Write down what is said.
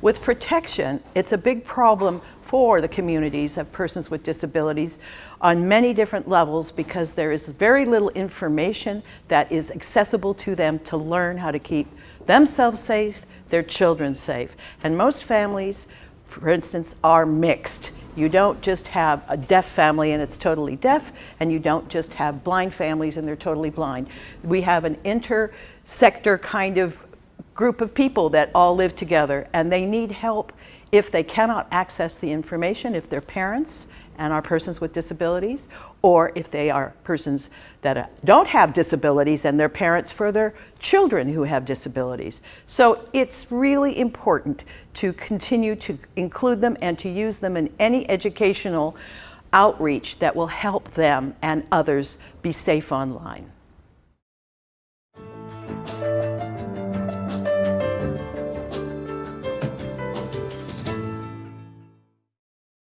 With protection, it's a big problem for the communities of persons with disabilities on many different levels because there is very little information that is accessible to them to learn how to keep themselves safe, their children safe. And most families, for instance, are mixed. You don't just have a deaf family and it's totally deaf, and you don't just have blind families and they're totally blind. We have an inter-sector kind of group of people that all live together and they need help if they cannot access the information, if they're parents and are persons with disabilities, or if they are persons that uh, don't have disabilities and their parents for their children who have disabilities. So it's really important to continue to include them and to use them in any educational outreach that will help them and others be safe online.